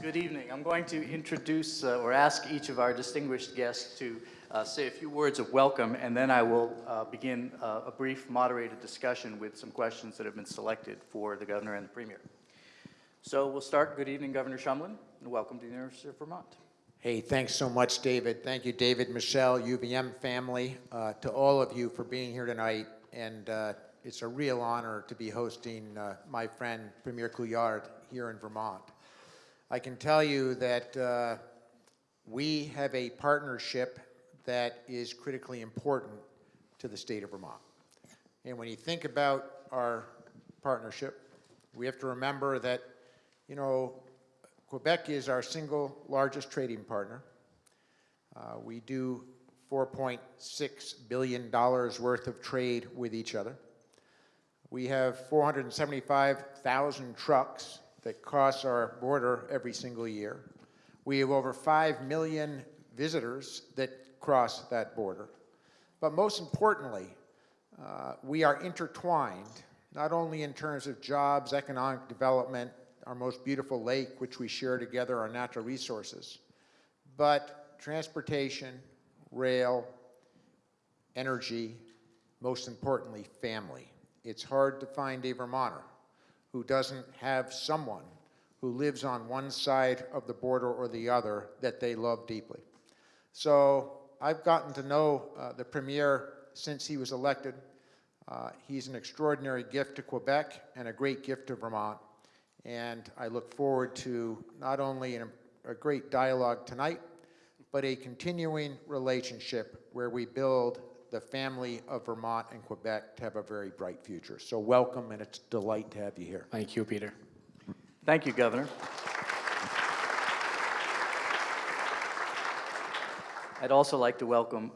Good evening. I'm going to introduce uh, or ask each of our distinguished guests to uh, say a few words of welcome, and then I will uh, begin uh, a brief moderated discussion with some questions that have been selected for the governor and the premier. So we'll start. Good evening, Governor Shumlin, and welcome to the University of Vermont. Hey, thanks so much, David. Thank you, David, Michelle, UVM family, uh, to all of you for being here tonight. And uh, it's a real honor to be hosting my friend Premier Couillard here in Vermont. I can tell you that uh, we have a partnership that is critically important to the state of Vermont. And when you think about our partnership, we have to remember that, you know, Quebec is our single largest trading partner. Uh, we do $4.6 billion worth of trade with each other. We have 475,000 trucks that cross our border every single year. We have over 5 million visitors that cross that border. But most importantly, uh, we are intertwined, not only in terms of jobs, economic development, our most beautiful lake, which we share together, our natural resources, but transportation, rail, energy, most importantly, family. It's hard to find a Vermonter who doesn't have someone who lives on one side of the border or the other that they love deeply. So I've gotten to know uh, the Premier since he was elected. Uh, he's an extraordinary gift to Quebec and a great gift to Vermont. And I look forward to not only an, a great dialogue tonight, but a continuing relationship where we build the family of Vermont and Quebec to have a very bright future. So welcome, and it's a delight to have you here. Thank you, Peter. Thank you, Governor. I'd also like to welcome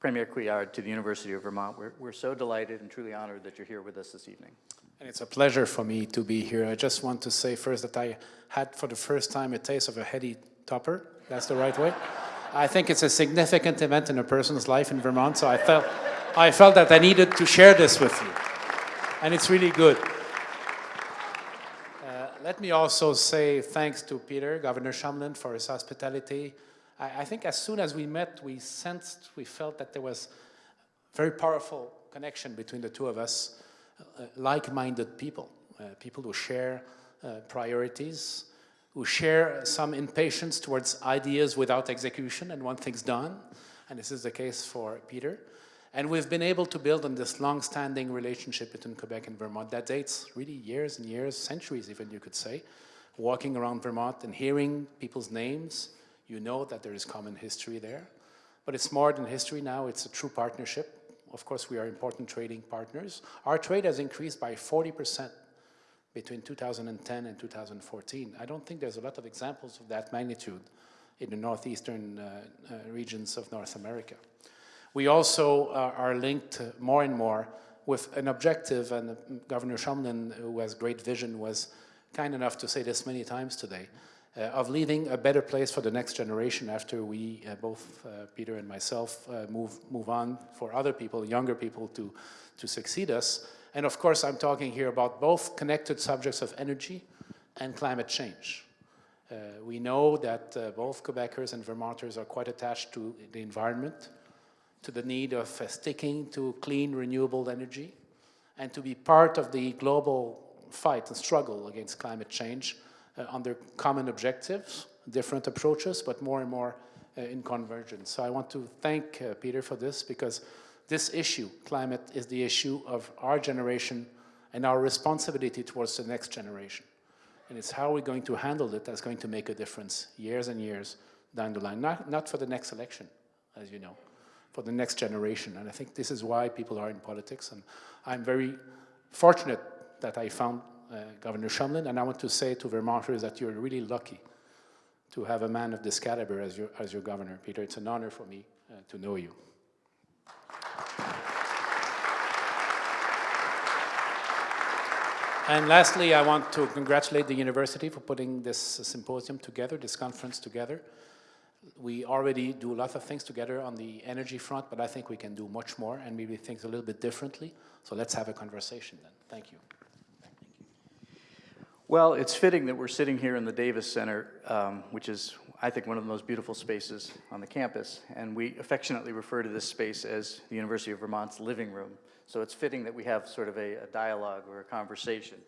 Premier Couillard to the University of Vermont. We're, we're so delighted and truly honored that you're here with us this evening. And it's a pleasure for me to be here. I just want to say first that I had for the first time a taste of a heady topper. That's the right way. I think it's a significant event in a person's life in Vermont, so I felt, I felt that I needed to share this with you. And it's really good. Uh, let me also say thanks to Peter, Governor Shumlin, for his hospitality. I, I think as soon as we met, we sensed, we felt that there was very powerful connection between the two of us, uh, like-minded people, uh, people who share uh, priorities, who share some impatience towards ideas without execution and want things done. And this is the case for Peter. And we've been able to build on this long-standing relationship between Quebec and Vermont that dates really years and years, centuries even, you could say. Walking around Vermont and hearing people's names, you know that there is common history there. But it's more than history now, it's a true partnership. Of course, we are important trading partners. Our trade has increased by 40% between 2010 and 2014. I don't think there's a lot of examples of that magnitude in the northeastern uh, uh, regions of North America. We also uh, are linked more and more with an objective, and Governor Shumlin, who has great vision, was kind enough to say this many times today, of leaving a better place for the next generation after we, uh, both uh, Peter and myself, move, move on for other people, younger people to, to succeed us. And of course, I'm talking here about both connected subjects of energy and climate change. Uh, we know that uh, both Quebecers and Vermonters are quite attached to the environment, to the need of uh, sticking to clean, renewable energy, and to be part of the global fight and struggle against climate change uh, under common objectives, different approaches, but more and more uh, in convergence. So I want to thank uh, Peter for this because this issue, climate, is the issue of our generation and our responsibility towards the next generation. And it's how we're going to handle it that's going to make a difference years and years down the line. Not, not for the next election, as you know, for the next generation. And I think this is why people are in politics. And I'm very fortunate that I found uh, Governor Shumlin. And I want to say to Vermonters that you're really lucky to have a man of this caliber as your, as your governor, Peter. It's an honor for me uh, to know you. And lastly, I want to congratulate the university for putting this symposium together, this conference together. We already do a lot of things together on the energy front, but I think we can do much more and maybe things a little bit differently. So let's have a conversation then. Thank you. Well, it's fitting that we're sitting here in the Davis Center, um, which is, I think, one of the most beautiful spaces on the campus, and we affectionately refer to this space as the University of Vermont's living room. So it's fitting that we have sort of a, a dialogue or a conversation.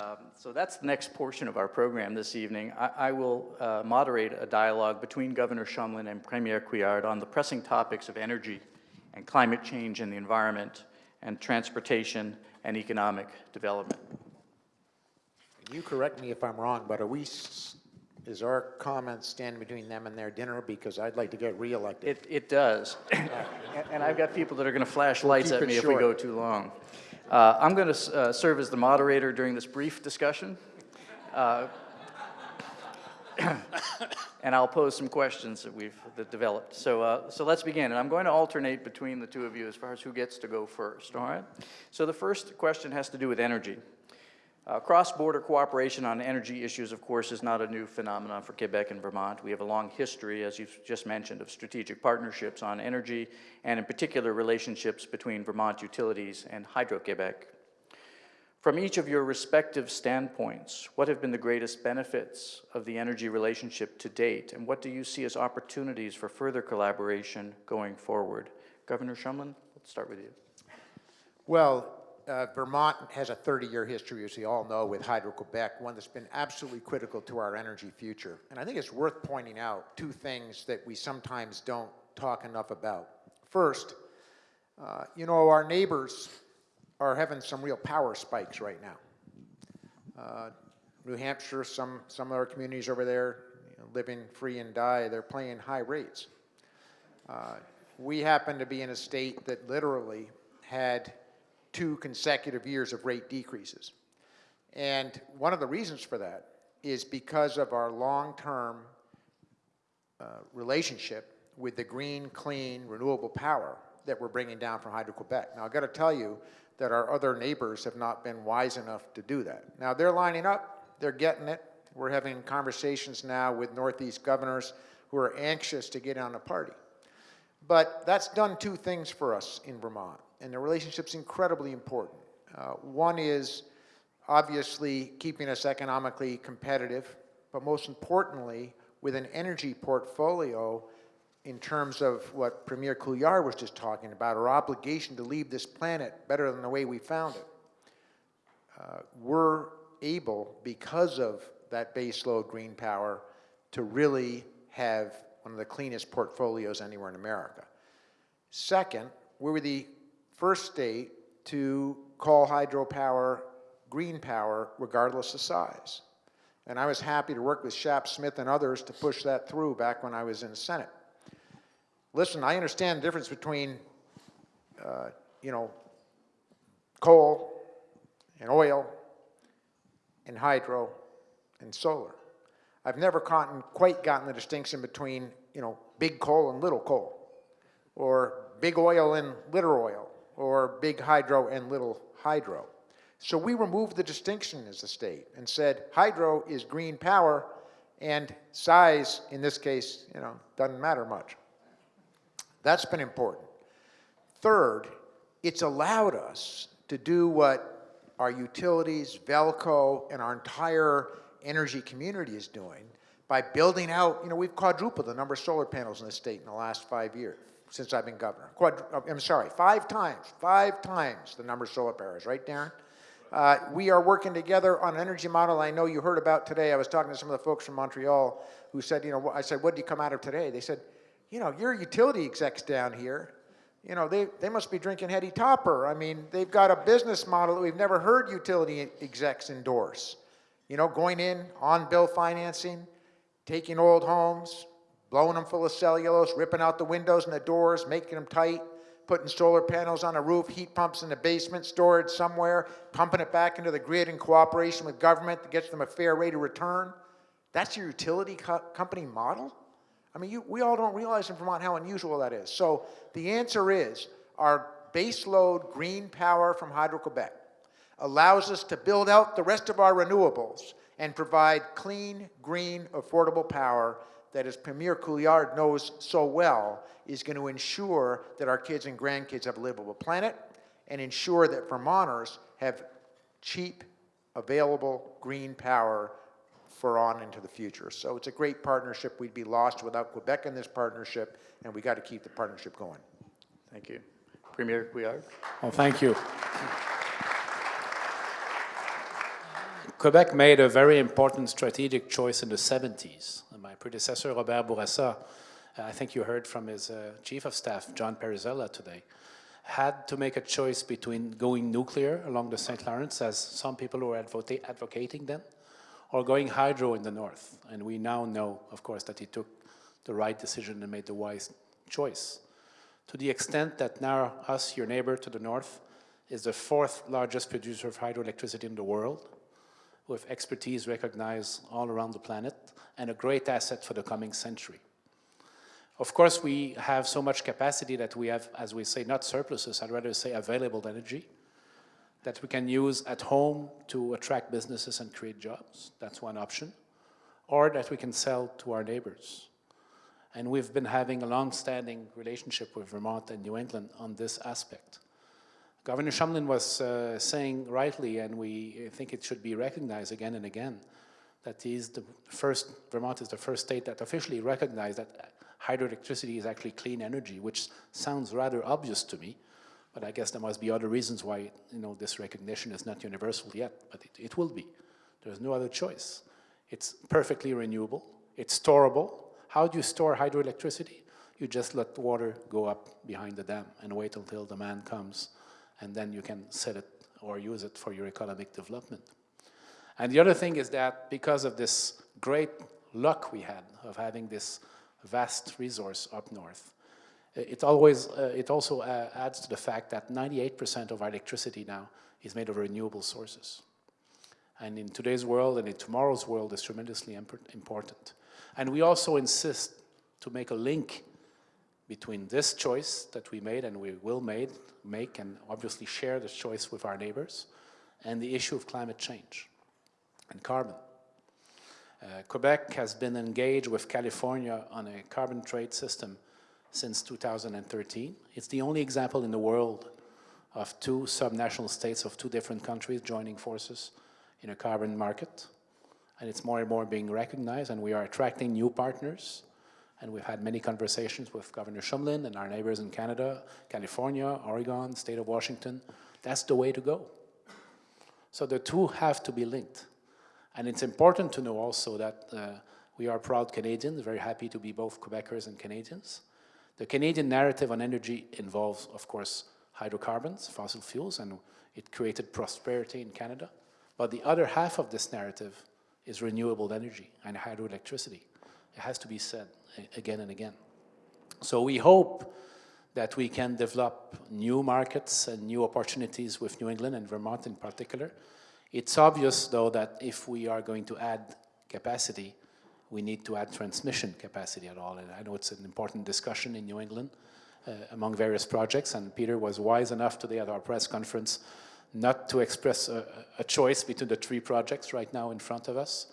Um, so that's the next portion of our program this evening. I, I will uh, moderate a dialogue between Governor Shumlin and Premier Couillard on the pressing topics of energy and climate change and the environment and transportation and economic development. You correct me if I'm wrong, but are we, is our comment standing between them and their dinner? Because I'd like to get reelected. It, it does. And- And I've got people that are going to flash lights keep at it me if we short. go too long. Uh, I'm going to serve as the moderator during this brief discussion. Uh, And I'll pose some questions that we've that developed. So, uh, so let's begin. And I'm going to alternate between the two of you as far as who gets to go first, all right? So the first question has to do with energy. Uh, Cross-border cooperation on energy issues, of course, is not a new phenomenon for Quebec and Vermont. We have a long history, as you've just mentioned, of strategic partnerships on energy, and in particular, relationships between Vermont utilities and Hydro-Quebec. From each of your respective standpoints, what have been the greatest benefits of the energy relationship to date, and what do you see as opportunities for further collaboration going forward? Governor Shumlin, let's start with you. Well, uh, Vermont has a 30-year history, as we all know, with Hydro-Quebec, one that's been absolutely critical to our energy future. And I think it's worth pointing out two things that we sometimes don't talk enough about. First, uh, you know, our neighbors are having some real power spikes right now. Uh, New Hampshire, some, some of our communities over there, you know, living free and die, they're paying high rates. Uh, We happen to be in a state that literally had two consecutive years of rate decreases. And one of the reasons for that is because of our long-term uh, relationship with the green, clean, renewable power that we're bringing down from Hydro-Quebec. Now, I've got to tell you that our other neighbors have not been wise enough to do that. Now, they're lining up, they're getting it. We're having conversations now with Northeast governors who are anxious to get on the party. But that's done two things for us in Vermont, and the relationship's incredibly important. Uh, one is obviously keeping us economically competitive, but most importantly, with an energy portfolio in terms of what Premier Couillard was just talking about, our obligation to leave this planet better than the way we found it. Uh, we're able, because of that baseload green power, to really have one of the cleanest portfolios anywhere in America. Second, we were the first state to call hydropower green power regardless of size. And I was happy to work with Shap Smith and others to push that through back when I was in the Senate. Listen, I understand the difference between, uh, you know, coal and oil and hydro and solar. I've never gotten, quite gotten the distinction between, you know, big coal and little coal, or big oil and little oil, or big hydro and little hydro. So we removed the distinction as a state and said hydro is green power and size, in this case, you know, doesn't matter much. That's been important. Third, it's allowed us to do what our utilities, Velco, and our entire energy community is doing by building out, you know, we've quadrupled the number of solar panels in the state in the last five years, since I've been governor. I'm sorry, five times, five times the number of solar panels, right, Darren? Uh, we are working together on an energy model I know you heard about today. I was talking to some of the folks from Montreal who said, you know, I said, what did you come out of today? They said, you know, your utility execs down here, you know, they, they must be drinking Heady Topper. I mean, they've got a business model that we've never heard utility execs endorse. You know, going in on bill financing, taking old homes, blowing them full of cellulose, ripping out the windows and the doors, making them tight, putting solar panels on the roof, heat pumps in the basement, storage somewhere, pumping it back into the grid in cooperation with government that gets them a fair rate of return. That's your utility co company model? I mean, you, we all don't realize in Vermont how unusual that is. So the answer is our baseload green power from Hydro-Quebec allows us to build out the rest of our renewables and provide clean, green, affordable power that, as Premier Couillard knows so well, is going to ensure that our kids and grandkids have a livable planet and ensure that Vermonters have cheap available green power for on into the future. So it's a great partnership. We'd be lost without Quebec in this partnership, and we got to keep the partnership going. Thank you. Premier Couillard? Well, thank you. Quebec made a very important strategic choice in the 70s. My predecessor, Robert Bourassa, uh, I think you heard from his uh, chief of staff, John Parisella, today, had to make a choice between going nuclear along the St. Lawrence, as some people were advocating then, or going hydro in the north. And we now know, of course, that he took the right decision and made the wise choice. To the extent that now us, your neighbor to the north, is the fourth largest producer of hydroelectricity in the world, with expertise recognized all around the planet, and a great asset for the coming century. Of course, we have so much capacity that we have, as we say, not surpluses, I'd rather say available energy, that we can use at home to attract businesses and create jobs. That's one option. Or that we can sell to our neighbors. And we've been having a long-standing relationship with Vermont and New England on this aspect. Governor Shumlin was uh, saying rightly, and we think it should be recognized again and again, that he's the first, Vermont is the first state that officially recognized that hydroelectricity is actually clean energy, which sounds rather obvious to me, but I guess there must be other reasons why you know, this recognition is not universal yet, but it, it will be. There's no other choice. It's perfectly renewable, it's storable. How do you store hydroelectricity? You just let water go up behind the dam and wait until the demand comes, and then you can set it or use it for your economic development. And the other thing is that because of this great luck we had of having this vast resource up north, it always, uh, it also uh, adds to the fact that 98% of our electricity now is made of renewable sources. And in today's world and in tomorrow's world is tremendously important. And we also insist to make a link between this choice that we made and we will made, make and obviously share this choice with our neighbors and the issue of climate change and carbon. Uh, Quebec has been engaged with California on a carbon trade system since 2013. It's the only example in the world of two subnational states of two different countries joining forces in a carbon market. And it's more and more being recognized, and we are attracting new partners. And we've had many conversations with Governor Shumlin and our neighbors in Canada, California, Oregon, state of Washington. That's the way to go. So the two have to be linked. And it's important to know also that uh, we are proud Canadians, very happy to be both Quebecers and Canadians. The Canadian narrative on energy involves, of course, hydrocarbons, fossil fuels, and it created prosperity in Canada. But the other half of this narrative is renewable energy and hydroelectricity. It has to be said again and again. So we hope that we can develop new markets and new opportunities with New England and Vermont in particular. It's obvious, though, that if we are going to add capacity, we need to add transmission capacity at all. And I know it's an important discussion in New England uh, among various projects, and Peter was wise enough today at our press conference not to express a, a choice between the three projects right now in front of us.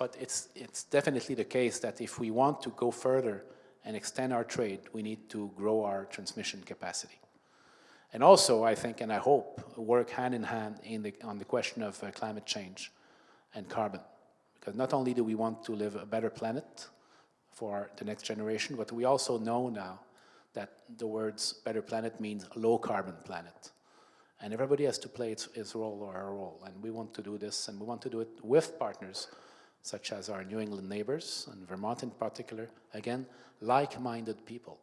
But it's, it's definitely the case that if we want to go further and extend our trade, we need to grow our transmission capacity. And also, I think, and I hope, work hand in hand in the, on the question of uh, climate change and carbon. Because not only do we want to live a better planet for the next generation, but we also know now that the words better planet means low carbon planet. And everybody has to play its, its role or her role. And we want to do this, and we want to do it with partners such as our New England neighbors, and Vermont in particular, again, like-minded people.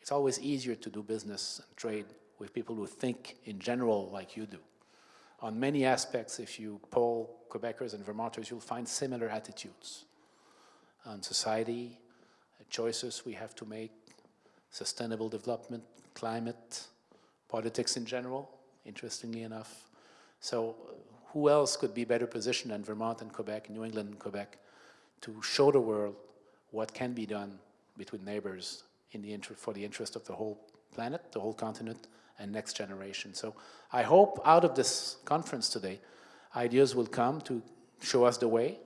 It's always easier to do business and trade with people who think in general like you do on many aspects, if you poll Quebecers and Vermonters, you'll find similar attitudes on society, choices we have to make, sustainable development, climate, politics in general, interestingly enough. So who else could be better positioned than Vermont and Quebec, New England and Quebec, to show the world what can be done between neighbors in the for the interest of the whole planet, the whole continent, and next generation. So I hope out of this conference today, ideas will come to show us the way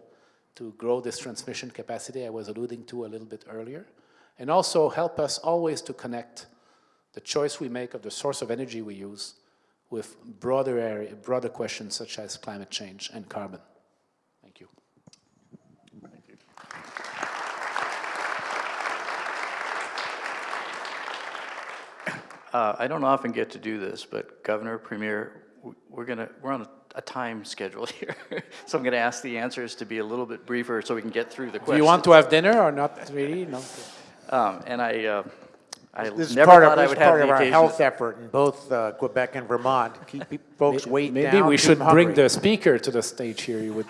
to grow this transmission capacity I was alluding to a little bit earlier, and also help us always to connect the choice we make of the source of energy we use with broader area, broader questions such as climate change and carbon. Thank you. Uh, I don't often get to do this, but Governor, Premier, we're gonna, we're on a, a time schedule here. So I'm gonna ask the answers to be a little bit briefer so we can get through the Do questions. you want to have dinner or not really? No? Um, and I, uh, I This is never part of, thought I this would is have part of our occasion. health effort in both uh, Quebec and Vermont. Keep folks weight down. Maybe we should bring the speaker to the stage here. You would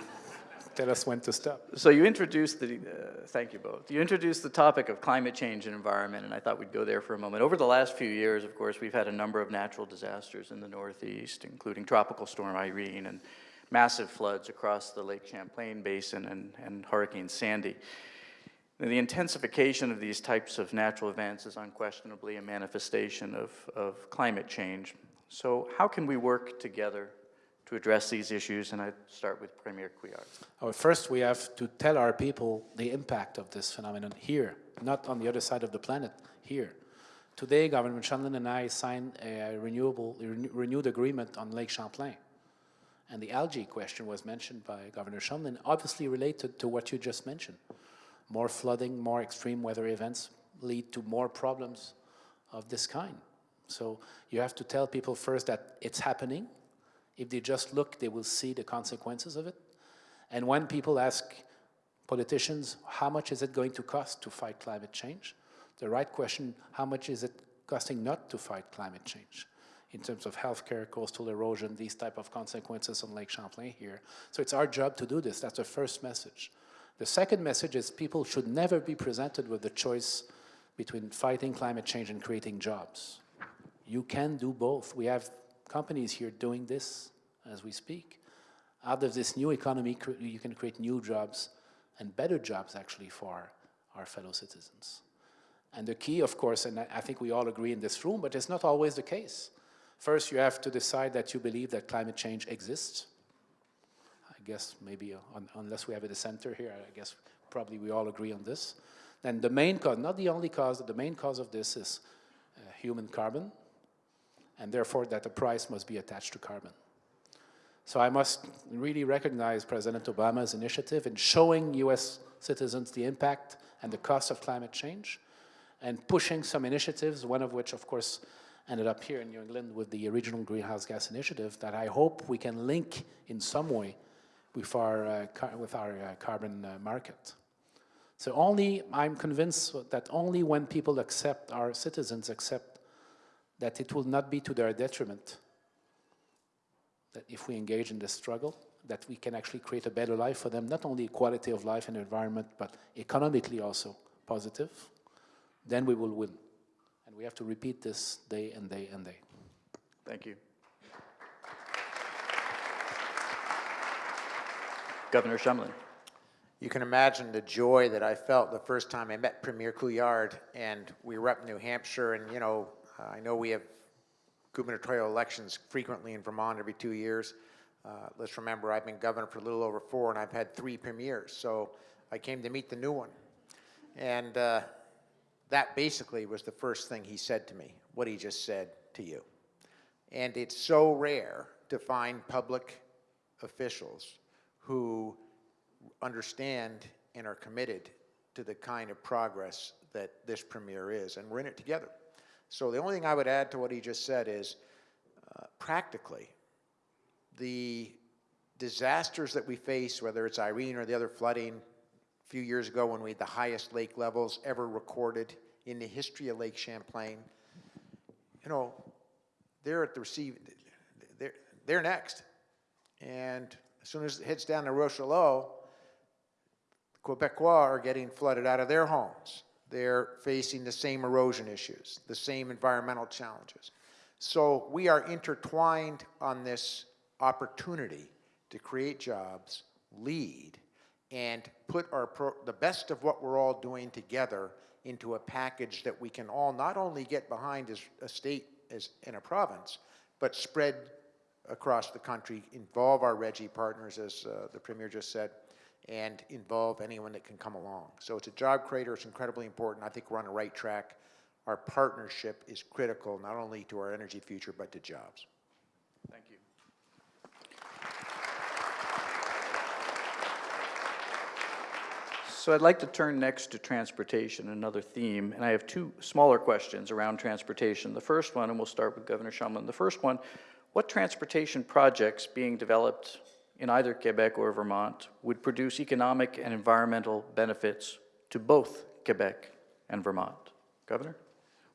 tell us when to stop. So you introduced the, uh, thank you both. You introduced the topic of climate change and environment, and I thought we'd go there for a moment. Over the last few years, of course, we've had a number of natural disasters in the Northeast, including Tropical Storm Irene and massive floods across the Lake Champlain Basin and, and Hurricane Sandy. Now, The intensification of these types of natural events is unquestionably a manifestation of, of climate change. So how can we work together to address these issues? And I'd start with Premier Couillard. First, we have to tell our people the impact of this phenomenon here, not on the other side of the planet, here. Today, Governor Chandler and I signed a renewable, renew- renewed agreement on Lake Champlain. And the algae question was mentioned by Governor Shumlin, obviously related to what you just mentioned. More flooding, more extreme weather events lead to more problems of this kind. So you have to tell people first that it's happening. If they just look, they will see the consequences of it. And when people ask politicians, how much is it going to cost to fight climate change? The right question, how much is it costing not to fight climate change? In terms of healthcare, coastal erosion, these type of consequences on Lake Champlain here. So it's our job to do this. That's the first message. The second message is people should never be presented with the choice between fighting climate change and creating jobs. You can do both. We have companies here doing this as we speak. Out of this new economy, you can create new jobs and better jobs actually for our fellow citizens. And the key, of course, and I think we all agree in this room, but it's not always the case. First, you have to decide that you believe that climate change exists. I guess maybe uh, un- unless we have a dissenter here, I guess probably we all agree on this. Then the main cause, not the only cause, but the main cause of this is uh, human carbon, and therefore that the price must be attached to carbon. So I must really recognize President Obama's initiative in showing US citizens the impact and the cost of climate change and pushing some initiatives, one of which, of course, ended up here in New England with the Regional Greenhouse Gas Initiative that I hope we can link in some way with our, uh, with our uh, carbon uh, market. So only, I'm convinced that only when people accept, our citizens accept that it will not be to their detriment that if we engage in this struggle, that we can actually create a better life for them, not only quality of life and environment, but economically also positive, then we will win. And we have to repeat this day and day and day. Thank you. Governor Shumlin. You can imagine the joy that I felt the first time I met Premier Couillard, and we were up in New Hampshire, and, you know, I know we have gubernatorial elections frequently in Vermont every two years. Uh, Let's remember, I've been governor for a little over four, and I've had three premiers, so I came to meet the new one. And uh, that basically was the first thing he said to me, what he just said to you. And it's so rare to find public officials who understand and are committed to the kind of progress that this premier is, and we're in it together. So the only thing I would add to what he just said is, uh, practically, the disasters that we face, whether it's Irene or the other flooding, a few years ago when we had the highest lake levels ever recorded in the history of Lake Champlain, you know, they're at the receive, they're, they're next. And as soon as it hits down to Richelieu, Quebecois are getting flooded out of their homes. They're facing the same erosion issues, the same environmental challenges. So we are intertwined on this opportunity to create jobs, lead, and put our the best of what we're all doing together into a package that we can all not only get behind as a state as in a province, but spread across the country, involve our RGGI partners, as uh, the Premier just said, and involve anyone that can come along. So it's a job creator, it's incredibly important. I think we're on the right track. Our partnership is critical, not only to our energy future, but to jobs. Thank you. So I'd like to turn next to transportation, another theme, and I have two smaller questions around transportation. The first one, and we'll start with Governor Shumlin. The first one, what transportation projects being developed in either Quebec or Vermont would produce economic and environmental benefits to both Quebec and Vermont? Governor?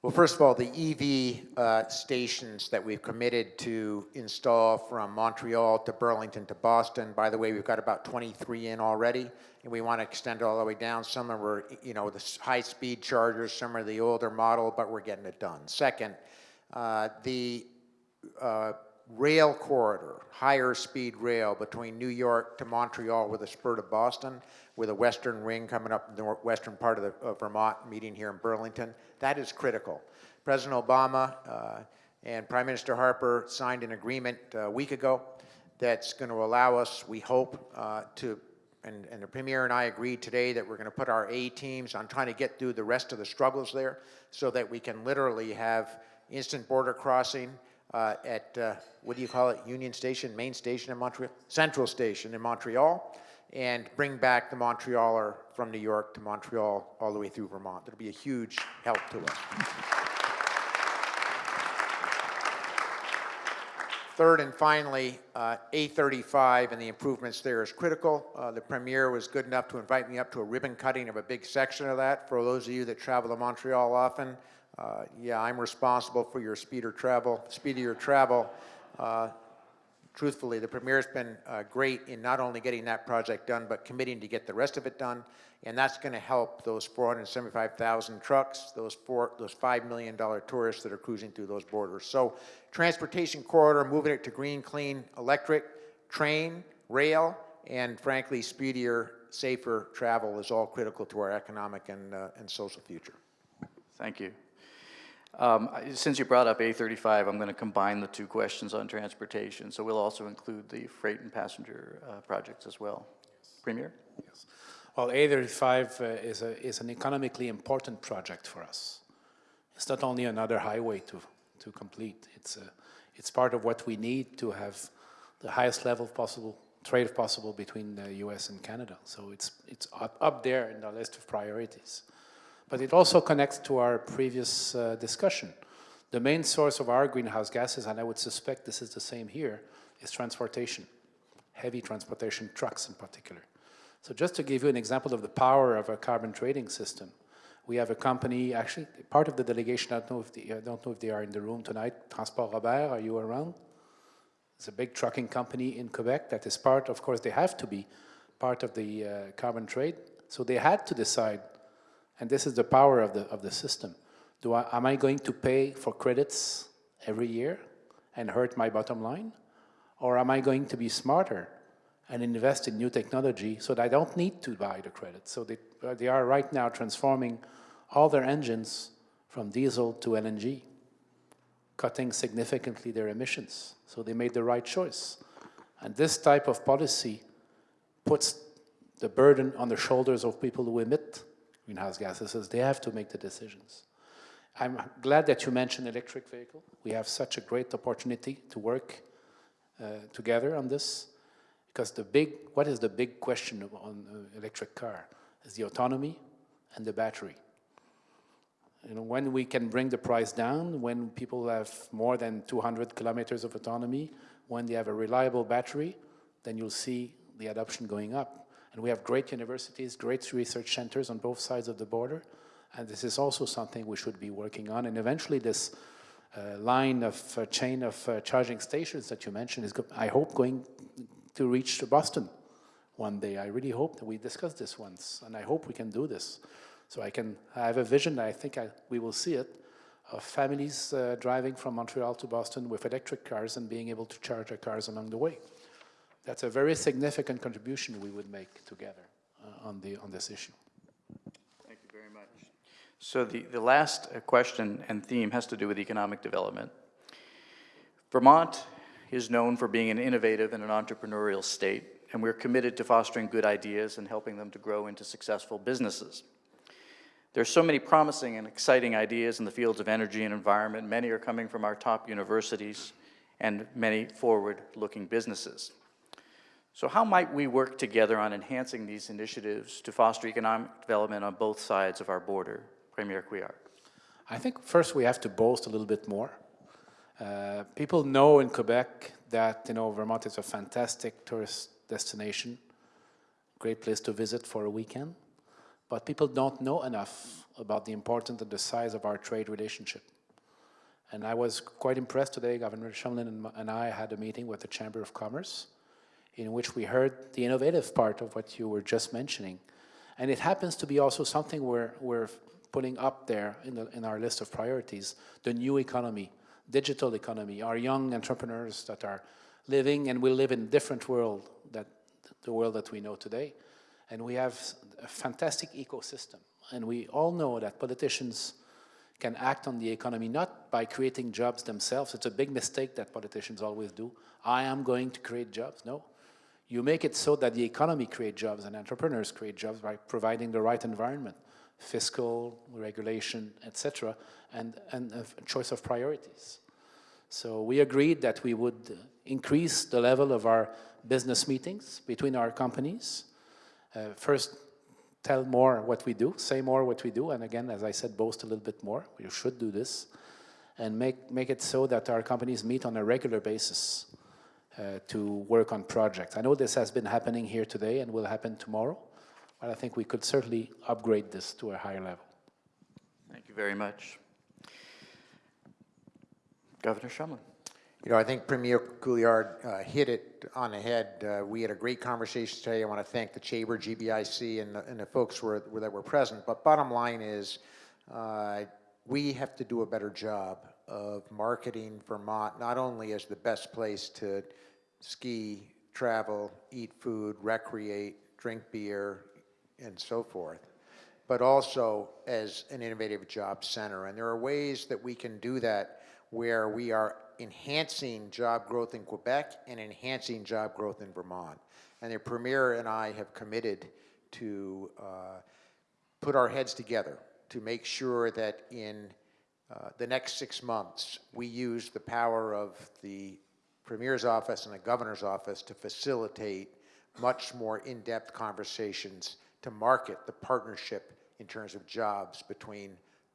Well, first of all, the EV uh, stations that we've committed to install from Montreal to Burlington to Boston, by the way, we've got about 23 in already, and we want to extend it all the way down. Some are, you know, the high-speed chargers, some are the older model, but we're getting it done. Second, uh, the uh, rail corridor, higher speed rail between New York to Montreal with a spur to Boston, with a western ring coming up the western part of, the, of Vermont, meeting here in Burlington. That is critical. President Obama uh, and Prime Minister Harper signed an agreement uh, a week ago that's going to allow us, we hope, uh, to and, and the Premier and I agreed today that we're going to put our A teams on trying to get through the rest of the struggles there so that we can literally have instant border crossing uh, at, uh, what do you call it, Union Station, Main Station in Montreal? Central Station in Montreal, and bring back the Montrealer from New York to Montreal all the way through Vermont. It'll be a huge help to us. Third and finally, uh, A35 and the improvements there is critical. Uh, The Premier was good enough to invite me up to a ribbon cutting of a big section of that. For those of you that travel to Montreal often, uh, yeah, I'm responsible for your speeder travel, speedier travel. Uh, truthfully, the Premier's been uh, great in not only getting that project done, but committing to get the rest of it done. And that's going to help those 475,000 trucks, those four, those $5 million tourists that are cruising through those borders. So transportation corridor, moving it to green, clean, electric, train, rail, and frankly, speedier, safer travel is all critical to our economic and, uh, and social future. Thank you. Um, Since you brought up A35, I'm going to combine the two questions on transportation, so we'll also include the freight and passenger uh, projects as well. Premier? Yes. Well, A35 uh, is, a, is an economically important project for us. It's not only another highway to, to complete, it's, a, it's part of what we need to have the highest level of possible, trade possible between the US and Canada. So it's, it's up, up there in the list of priorities. But it also connects to our previous uh, discussion. The main source of our greenhouse gases, and I would suspect this is the same here, is transportation, heavy transportation, trucks in particular. So just to give you an example of the power of a carbon trading system, we have a company, actually, part of the delegation, I don't know if, I don't know if they are in the room tonight, Transport Robert, are you around? It's a big trucking company in Quebec that is part, of course, they have to be part of the uh, carbon trade. So they had to decide, and this is the power of the, of the system. Do I, am I going to pay for credits every year and hurt my bottom line? Or am I going to be smarter and invest in new technology so that I don't need to buy the credits? So they, they are right now transforming all their engines from diesel to LNG cutting significantly their emissions. So they made the right choice. And this type of policy puts the burden on the shoulders of people who emit greenhouse gases as they have to make the decisions. I'm glad that you mentioned electric vehicle. We have such a great opportunity to work uh, together on this because the big, what is the big question on uh, electric car? Is the autonomy and the battery. You know, when we can bring the price down, when people have more than 200 kilometers of autonomy, when they have a reliable battery, then you'll see the adoption going up. And we have great universities, great research centers on both sides of the border, and this is also something we should be working on. And eventually this uh, line of uh, chain of uh, charging stations that you mentioned is, I hope, going to reach to Boston one day. I really hope that we discuss this once, and I hope we can do this. So I can I have a vision, I think I, we will see it, of families uh, driving from Montreal to Boston with electric cars and being able to charge their cars along the way. That's a very significant contribution we would make together uh, on, the, on this issue. Thank you very much. So the, the last uh, question and theme has to do with economic development. Vermont is known for being an innovative and an entrepreneurial state, and we're committed to fostering good ideas and helping them to grow into successful businesses. There are so many promising and exciting ideas in the fields of energy and environment. Many are coming from our top universities and many forward-looking businesses. So how might we work together on enhancing these initiatives to foster economic development on both sides of our border? Premier Couillard. I think first we have to boast a little bit more. Uh, people know in Quebec that you know Vermont is a fantastic tourist destination, great place to visit for a weekend, but people don't know enough about the importance and the size of our trade relationship. And I was quite impressed today. Governor Shumlin and I had a meeting with the Chamber of Commerce, in which we heard the innovative part of what you were just mentioning. And it happens to be also something we're, we're putting up there in, the, in our list of priorities, the new economy, digital economy, our young entrepreneurs that are living and will live in a different world that the world that we know today. And we have a fantastic ecosystem. And we all know that politicians can act on the economy not by creating jobs themselves. It's a big mistake that politicians always do. I am going to create jobs. No. You make it so that the economy creates jobs and entrepreneurs create jobs by providing the right environment, fiscal, regulation, etc., and, and a choice of priorities. So we agreed that we would increase the level of our business meetings between our companies. Uh, first, tell more what we do, say more what we do, and again, as I said, boast a little bit more. We should do this, and make, make it so that our companies meet on a regular basis uh, to work on projects. I know this has been happening here today and will happen tomorrow, but I think we could certainly upgrade this to a higher level. Thank you very much. Governor Shumlin. You know, I think Premier Couillard uh, hit it on the head. Uh, We had a great conversation today. I want to thank the Chamber, GBIC, and the- and the folks were- were- that were present. But bottom line is, uh, we have to do a better job of marketing Vermont, not only as the best place to ski, travel, eat food, recreate, drink beer, and so forth, but also as an innovative job center. And there are ways that we can do that where we are enhancing job growth in Quebec and enhancing job growth in Vermont. And the Premier and I have committed to uh, put our heads together to make sure that in uh, the next six months, we use the power of the Premier's office and the Governor's office to facilitate much more in-depth conversations to market the partnership in terms of jobs between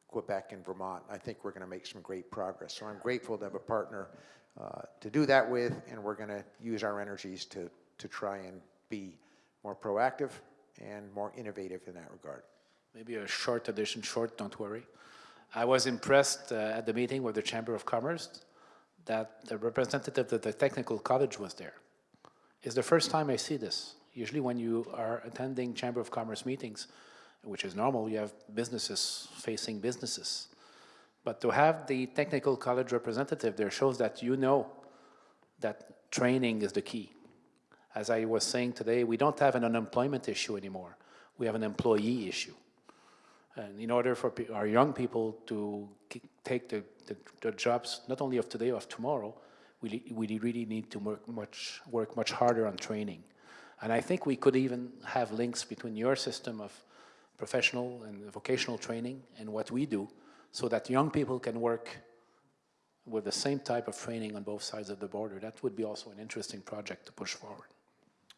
Quebec and Vermont. I think we're going to make some great progress. So I'm grateful to have a partner uh, to do that with, and we're going to use our energies to, to try and be more proactive and more innovative in that regard. Maybe a short addition, short, don't worry. I was impressed uh, at the meeting with the Chamber of Commerce that the representative of the technical college was there. It's the first time I see this. Usually when you are attending Chamber of Commerce meetings, which is normal, you have businesses facing businesses. But to have the technical college representative there shows that you know that training is the key. As I was saying today, we don't have an unemployment issue anymore. We have an employee issue. And in order for our young people to take the, the, the jobs, not only of today, of tomorrow, we, we really need to work much, work much harder on training. And I think we could even have links between your system of professional and vocational training and what we do so that young people can work with the same type of training on both sides of the border. That would be also an interesting project to push forward.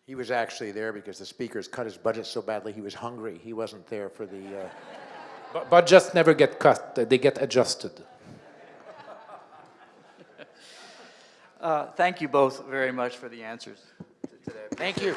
He was actually there because the speakers cut his budget so badly he was hungry. He wasn't there for the, uh, But, but just never get cut, they get adjusted. Uh, Thank you both very much for the answers to today. thank you.